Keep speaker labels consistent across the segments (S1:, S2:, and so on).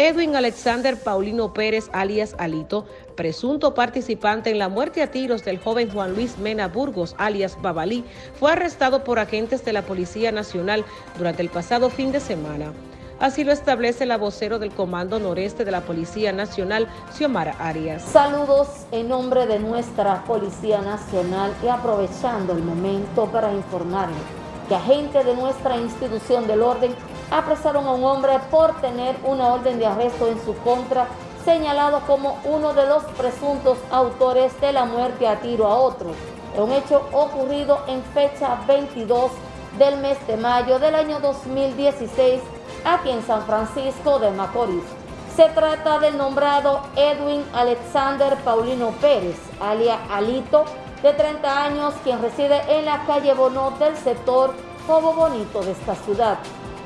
S1: Edwin Alexander Paulino Pérez, alias Alito, presunto participante en la muerte a tiros del joven Juan Luis Mena Burgos, alias Babalí, fue arrestado por agentes de la Policía Nacional durante el pasado fin de semana. Así lo establece la vocero del Comando Noreste de la Policía Nacional, Xiomara Arias.
S2: Saludos en nombre de nuestra Policía Nacional y aprovechando el momento para informarles que agentes de nuestra institución del orden apresaron a un hombre por tener una orden de arresto en su contra, señalado como uno de los presuntos autores de la muerte a tiro a otro. Un hecho ocurrido en fecha 22 del mes de mayo del año 2016 aquí en San Francisco de Macorís. Se trata del nombrado Edwin Alexander Paulino Pérez, alia Alito, de 30 años, quien reside en la calle Bonot del sector Cobo Bonito de esta ciudad.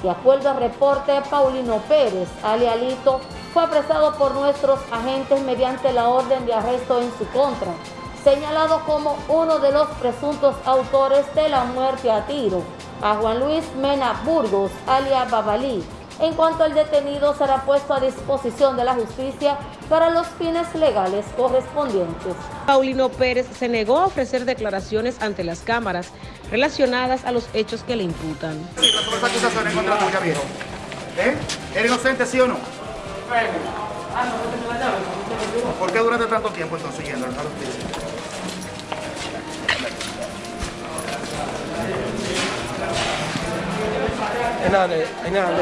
S2: De acuerdo al reporte, Paulino Pérez, alialito, fue apresado por nuestros agentes mediante la orden de arresto en su contra, señalado como uno de los presuntos autores de la muerte a tiro a Juan Luis Mena Burgos, alias Babalí. En cuanto al detenido, será puesto a disposición de la justicia para los fines legales correspondientes.
S1: Paulino Pérez se negó a ofrecer declaraciones ante las cámaras relacionadas a los hechos que le imputan.
S3: Sí, sobre esa acusación en contra tuya, viejo. ¿Eh? ¿Eres inocente, sí o no? ¿Por qué durante tanto tiempo entonces yendo al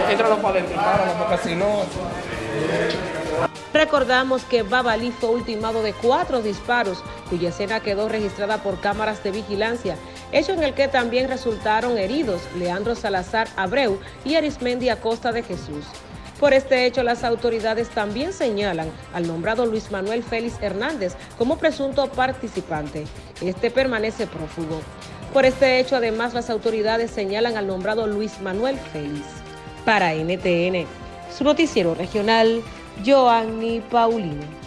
S1: Entralo para adentro, porque si no... Recordamos que Babalí fue ultimado de cuatro disparos, cuya escena quedó registrada por cámaras de vigilancia, hecho en el que también resultaron heridos Leandro Salazar Abreu y Arismendi Acosta de Jesús. Por este hecho, las autoridades también señalan al nombrado Luis Manuel Félix Hernández como presunto participante. Este permanece prófugo. Por este hecho, además, las autoridades señalan al nombrado Luis Manuel Félix. Para NTN, su noticiero regional, Joanny Paulino.